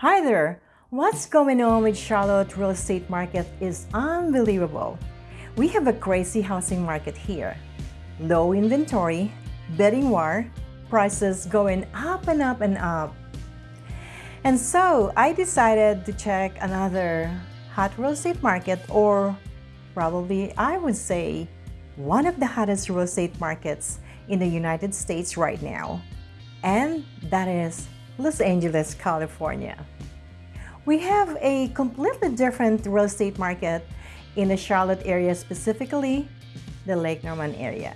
Hi there! What's going on with Charlotte real estate market is unbelievable. We have a crazy housing market here. Low inventory, bidding war, prices going up and up and up. And so I decided to check another hot real estate market or probably I would say one of the hottest real estate markets in the United States right now. And that is Los Angeles, California. We have a completely different real estate market in the Charlotte area, specifically the Lake Norman area.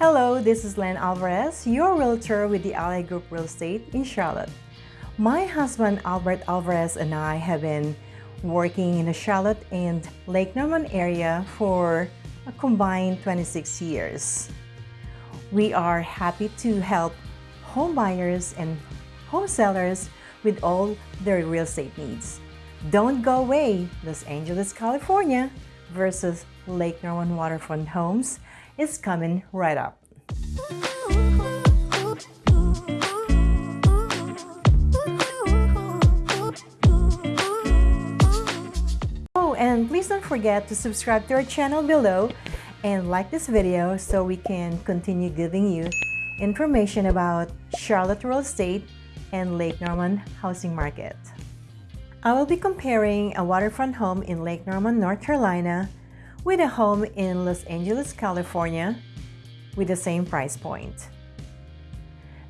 Hello, this is Len Alvarez, your realtor with the Ally Group Real Estate in Charlotte. My husband Albert Alvarez and I have been working in the Charlotte and Lake Norman area for a combined 26 years. We are happy to help home buyers and home sellers with all their real estate needs. Don't go away, Los Angeles, California versus Lake Norman Waterfront Homes is coming right up. Oh, and please don't forget to subscribe to our channel below and like this video so we can continue giving you information about Charlotte real estate and Lake Norman housing market. I will be comparing a waterfront home in Lake Norman, North Carolina with a home in Los Angeles, California with the same price point.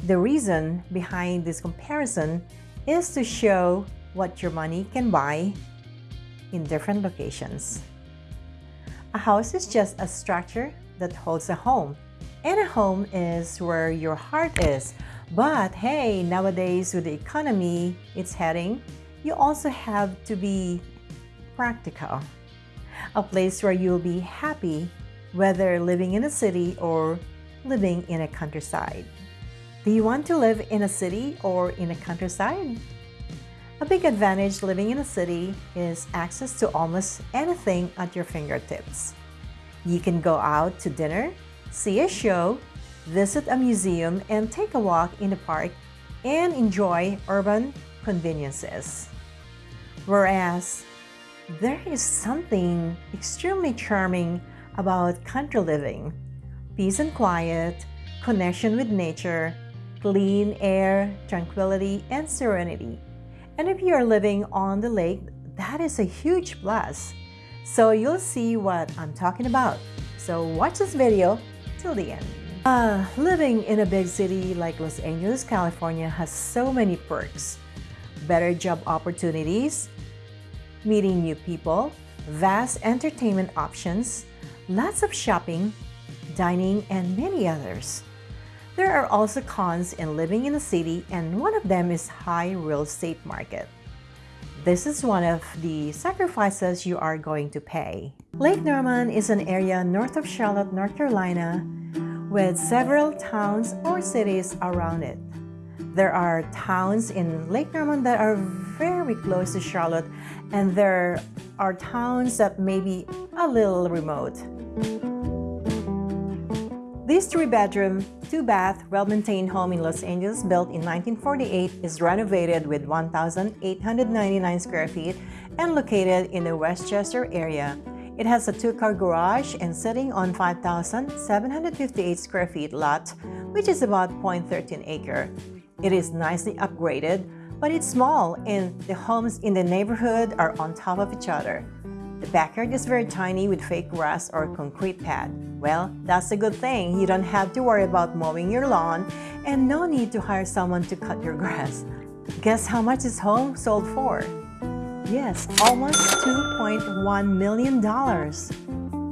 The reason behind this comparison is to show what your money can buy in different locations. A house is just a structure that holds a home, and a home is where your heart is, but hey, nowadays with the economy it's heading, you also have to be practical. A place where you'll be happy whether living in a city or living in a countryside. Do you want to live in a city or in a countryside? A big advantage living in a city is access to almost anything at your fingertips. You can go out to dinner, see a show, visit a museum, and take a walk in the park and enjoy urban conveniences. Whereas, there is something extremely charming about country living. Peace and quiet, connection with nature, clean air, tranquility, and serenity. And if you are living on the lake, that is a huge plus. So you'll see what I'm talking about. So watch this video till the end. Uh, living in a big city like Los Angeles, California has so many perks. Better job opportunities, meeting new people, vast entertainment options, lots of shopping, dining, and many others. There are also cons in living in a city and one of them is high real estate market. This is one of the sacrifices you are going to pay. Lake Norman is an area north of Charlotte, North Carolina with several towns or cities around it. There are towns in Lake Norman that are very close to Charlotte and there are towns that may be a little remote. This three-bedroom, two-bath, well-maintained home in Los Angeles built in 1948 is renovated with 1,899 square feet and located in the Westchester area it has a two-car garage and sitting on 5,758 square feet lot, which is about 0.13 acre. It is nicely upgraded, but it's small and the homes in the neighborhood are on top of each other. The backyard is very tiny with fake grass or concrete pad. Well, that's a good thing. You don't have to worry about mowing your lawn and no need to hire someone to cut your grass. Guess how much this home sold for? Yes, almost $2.1 million.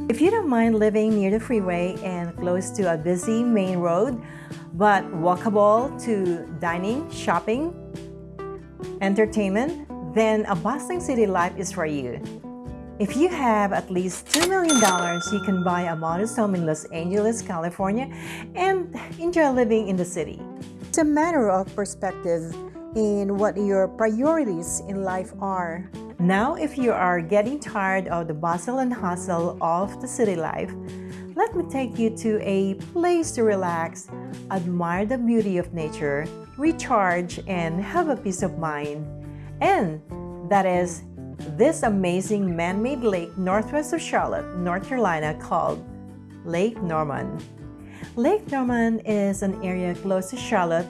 If you don't mind living near the freeway and close to a busy main road, but walkable to dining, shopping, entertainment, then a bustling city life is for you. If you have at least $2 million, you can buy a modest home in Los Angeles, California, and enjoy living in the city. It's a matter of perspective in what your priorities in life are. Now, if you are getting tired of the bustle and hustle of the city life, let me take you to a place to relax, admire the beauty of nature, recharge, and have a peace of mind. And that is this amazing man-made lake northwest of Charlotte, North Carolina called Lake Norman. Lake Norman is an area close to Charlotte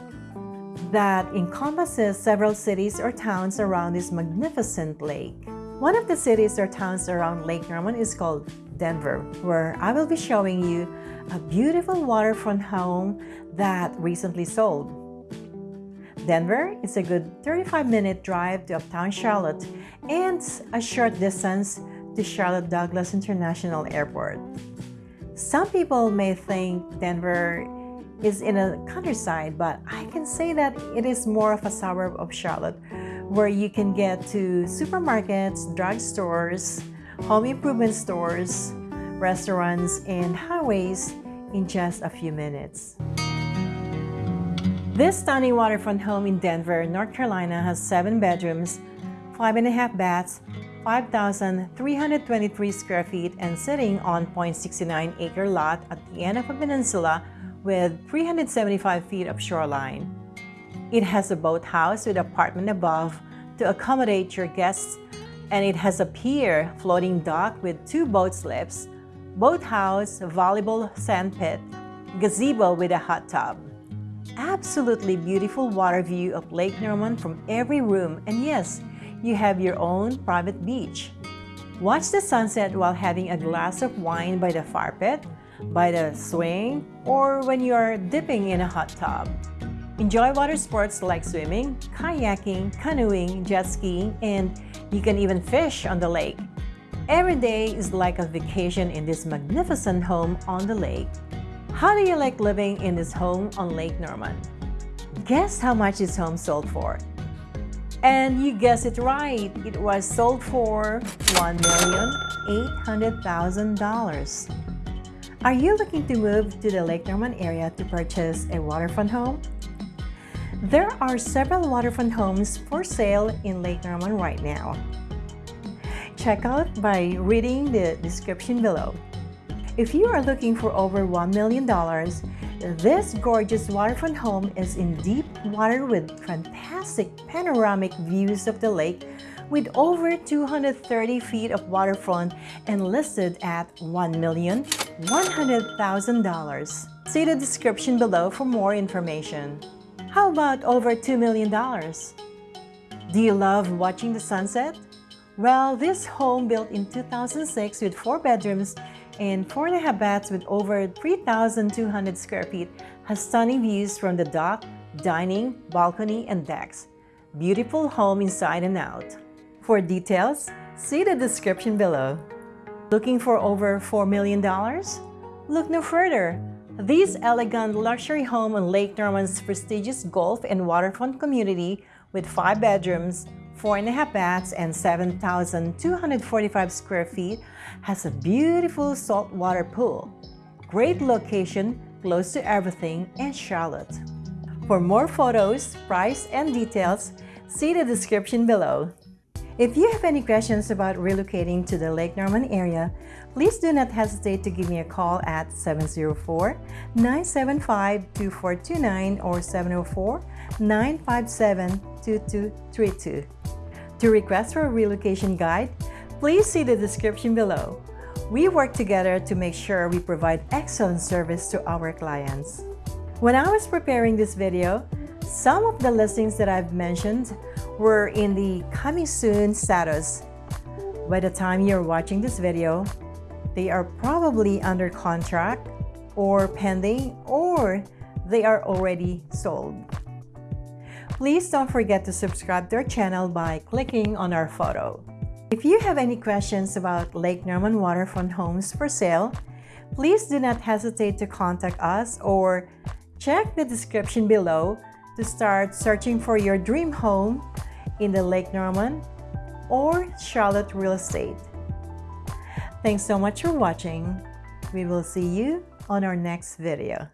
that encompasses several cities or towns around this magnificent lake. One of the cities or towns around Lake Norman is called Denver, where I will be showing you a beautiful waterfront home that recently sold. Denver is a good 35-minute drive to uptown Charlotte and a short distance to Charlotte Douglas International Airport. Some people may think Denver is in a countryside, but I can say that it is more of a suburb of Charlotte where you can get to supermarkets, drugstores, home improvement stores, restaurants, and highways in just a few minutes. This stunning waterfront home in Denver, North Carolina has seven bedrooms, five and a half baths, 5,323 square feet and sitting on 0.69 acre lot at the end of a peninsula with 375 feet of shoreline. It has a boathouse with apartment above to accommodate your guests and it has a pier floating dock with two boat slips, boathouse, volleyball sand pit, gazebo with a hot tub. Absolutely beautiful water view of Lake Norman from every room and yes, you have your own private beach. Watch the sunset while having a glass of wine by the fire pit, by the swing, or when you are dipping in a hot tub. Enjoy water sports like swimming, kayaking, canoeing, jet skiing, and you can even fish on the lake. Every day is like a vacation in this magnificent home on the lake. How do you like living in this home on Lake Norman? Guess how much this home sold for? And you guessed it right, it was sold for $1,800,000. Are you looking to move to the Lake Norman area to purchase a waterfront home? There are several waterfront homes for sale in Lake Norman right now. Check out by reading the description below. If you are looking for over $1 million, this gorgeous waterfront home is in deep water with fantastic panoramic views of the lake with over 230 feet of waterfront and listed at $1,100,000. See the description below for more information. How about over $2 million? Do you love watching the sunset? Well, this home built in 2006 with four bedrooms and four and a half baths with over 3,200 square feet has stunning views from the dock, dining, balcony, and decks. Beautiful home inside and out. For details, see the description below. Looking for over $4 million? Look no further. This elegant luxury home on Lake Norman's prestigious golf and waterfront community with five bedrooms, four and a half baths, and 7,245 square feet has a beautiful saltwater pool. Great location, close to everything, in Charlotte. For more photos, price, and details, see the description below. If you have any questions about relocating to the Lake Norman area, please do not hesitate to give me a call at 704-975-2429 or 704-957-2232. To request for a relocation guide, please see the description below. We work together to make sure we provide excellent service to our clients. When I was preparing this video, some of the listings that I've mentioned were in the coming soon status. By the time you're watching this video, they are probably under contract or pending or they are already sold. Please don't forget to subscribe to our channel by clicking on our photo. If you have any questions about Lake Norman waterfront homes for sale, please do not hesitate to contact us or check the description below to start searching for your dream home in the Lake Norman or Charlotte real estate. Thanks so much for watching. We will see you on our next video.